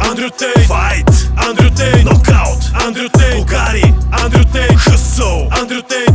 Андрю Тейт Файт Андрю Тейт Нокаут Андрю Тейт Бугари Андрю Тейт Хъсъл Андрю Тейт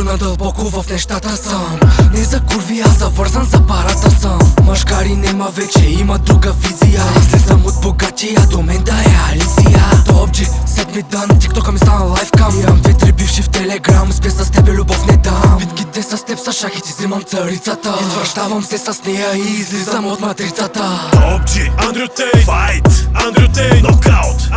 Като Андро надълбоко в нещата съм. Не за курви, а завързан за парата съм. Мъжкари нема вече, има друга визия. Излизам от богатия, до мен да е Алисия. Топджи, седми дан, тиктока ми стана лайфкам. Имам две-три бивши в телеграм, спя с тебе любов не дам. Битките с теб са шахи, ти взимам царицата. Извръщавам се с нея и излизам от матрицата. Топ Джи Андрю Тейт Файт Андрю Тейт Нокаут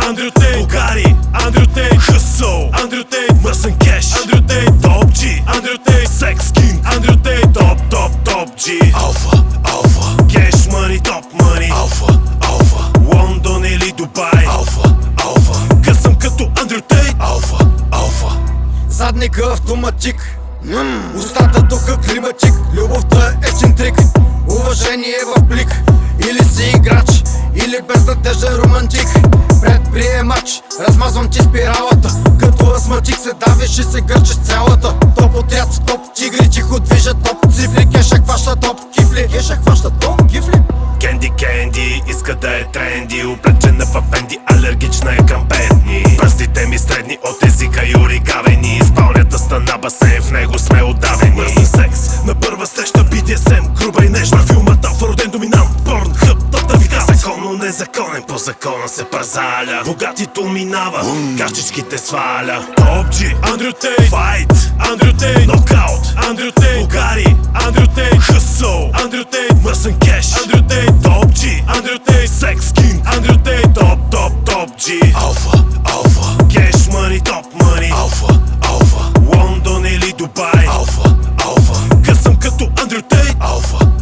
Задника автоматик. Устата духа климатик Любовта е чинтрик Уважение в блик. Или си играч Или безнадежден романтик. Предприемач Размазвам ти спиралата. Като астматик се давиш и се гърчиш цялата. Топ отряд, топ тигри Тихо движат топ цифри Кеша хваща топ кифли. Кеша хваща топ кифли. Кенди Кенди иска да е тренди. Облечена в Фенди, алергична басейн, в него сме отдавени Мързен секс, на първа среща BDSM Груба и нежна. Филмата, роден доминант Порн, хъп, топ вида Законно незаконен, по закона се пазаля. Богатито минава, кашичките сваля. Топ Джи, Андрю Тейт Файт, Андрю Тейт Нокаут, Андрю Тейт Бугари, Андрю като Undertale Алфа.